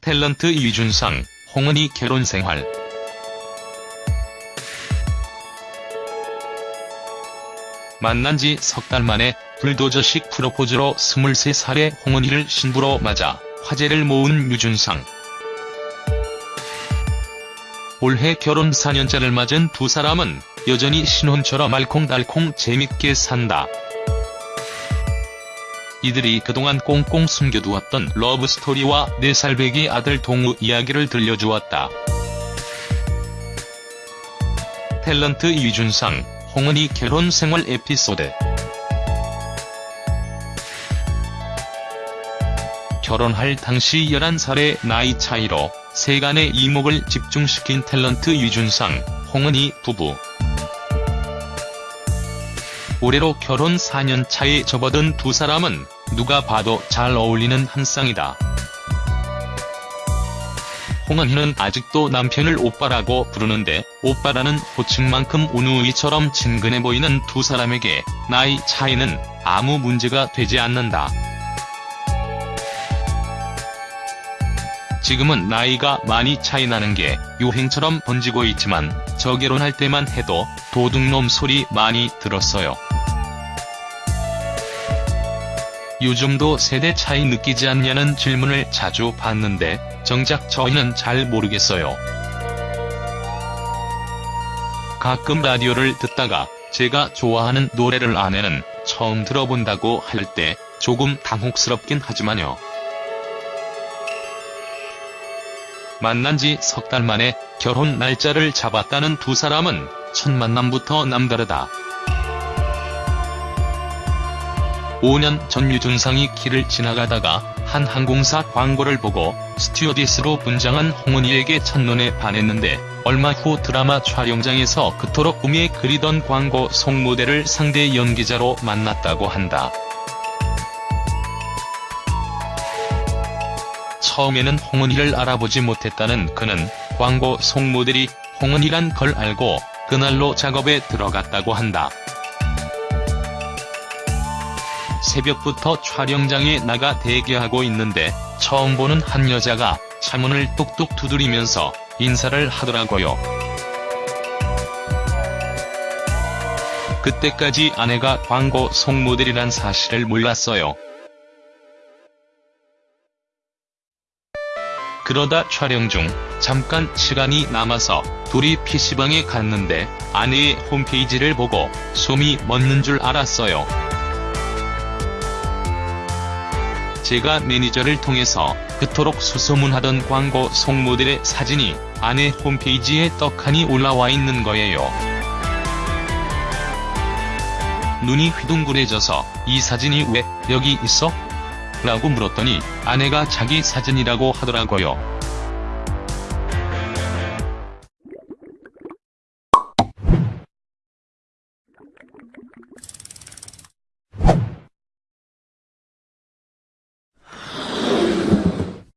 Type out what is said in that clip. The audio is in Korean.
탤런트 이준상, 홍은희 결혼 생활. 만난 지 석 달 만에 불도저식 프로포즈로 23살의 홍은희를 신부로 맞아 화제를 모은 유준상. 올해 결혼 4년째를 맞은 두 사람은 여전히 신혼처럼 알콩달콩 재밌게 산다. 이들이 그동안 꽁꽁 숨겨두었던 러브스토리와 4살 배기 아들 동우 이야기를 들려주었다. 탤런트 이준상, 홍은희 결혼 생활 에피소드 결혼할 당시 11살의 나이 차이로 세간의 이목을 집중시킨 탤런트 유준상, 홍은희 부부. 올해로 결혼 4년 차에 접어든 두 사람은 누가 봐도 잘 어울리는 한 쌍이다. 홍은희는 아직도 남편을 오빠라고 부르는데 오빠라는 호칭만큼 운우이처럼 친근해 보이는 두 사람에게 나이 차이는 아무 문제가 되지 않는다. 지금은 나이가 많이 차이 나는 게 유행처럼 번지고 있지만 저 결혼할 때만 해도 도둑놈 소리 많이 들었어요. 요즘도 세대 차이 느끼지 않냐는 질문을 자주 받는데 정작 저희는 잘 모르겠어요. 가끔 라디오를 듣다가 제가 좋아하는 노래를 아내는 처음 들어본다고 할 때 조금 당혹스럽긴 하지만요. 만난 지 석 달 만에 결혼 날짜를 잡았다는 두 사람은 첫 만남부터 남다르다. 5년 전 유준상이 길을 지나가다가 한 항공사 광고를 보고 스튜어디스로 분장한 홍은희에게 첫눈에 반했는데 얼마 후 드라마 촬영장에서 그토록 꿈에 그리던 광고 송모델을 상대 연기자로 만났다고 한다. 처음에는 홍은희를 알아보지 못했다는 그는 광고 송모델이 홍은희란 걸 알고 그날로 작업에 들어갔다고 한다. 새벽부터 촬영장에 나가 대기하고 있는데 처음 보는 한 여자가 차문을 뚝뚝 두드리면서 인사를 하더라고요. 그때까지 아내가 광고 송모델이란 사실을 몰랐어요. 그러다 촬영 중 잠깐 시간이 남아서 둘이 PC방에 갔는데 아내의 홈페이지를 보고 숨이 멎는 줄 알았어요. 제가 매니저를 통해서 그토록 수소문하던 광고 송모델의 사진이 아내 홈페이지에 떡하니 올라와 있는 거예요. 눈이 휘둥그레져서 이 사진이 왜 여기 있어? 라고 물었더니 아내가 자기 사진이라고 하더라고요.